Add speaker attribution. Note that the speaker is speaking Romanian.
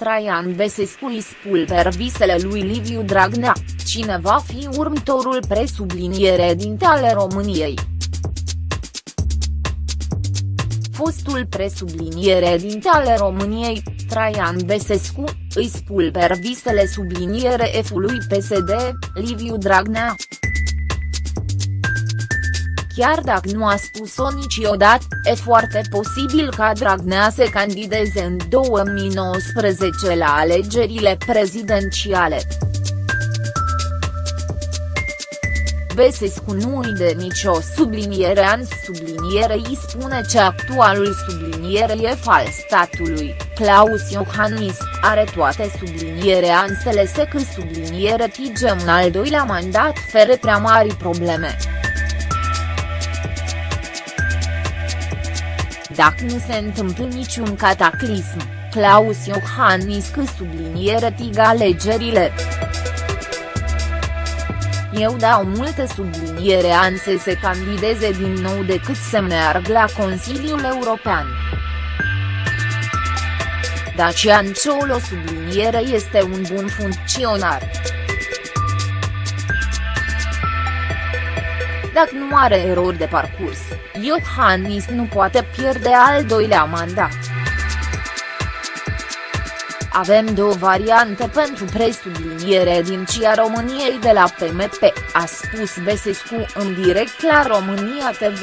Speaker 1: Traian Besescu îi spulber visele lui Liviu Dragnea, cine va fi următorul presubliniere dinte ale României. Fostul presubliniere dinte ale României, Traian Besescu, îi spulber visele subliniere F-ului PSD, Liviu Dragnea chiar dacă nu a spus-o niciodată, e foarte posibil ca Dragnea să candideze în 2019 la alegerile prezidențiale. Besescu nu îi de nicio subliniere an subliniere îi spune că actualul subliniere e fals statului, Claus Iohannis, are toate subliniere ansele că subliniere tige un al doilea mandat fere prea mari probleme. Dacă nu se întâmplă niciun cataclism, Claus Iohannis că subliniere tiga alegerile. Eu dau multe subliniere an să se candideze din nou decât să meargă la Consiliul European. Dacian Ciolo subliniere este un bun funcționar. Dacă nu are erori de parcurs, Iohannis nu poate pierde al doilea mandat. Avem două variante pentru presubliniere din CIA României de la PMP, a spus Besescu în direct la România TV.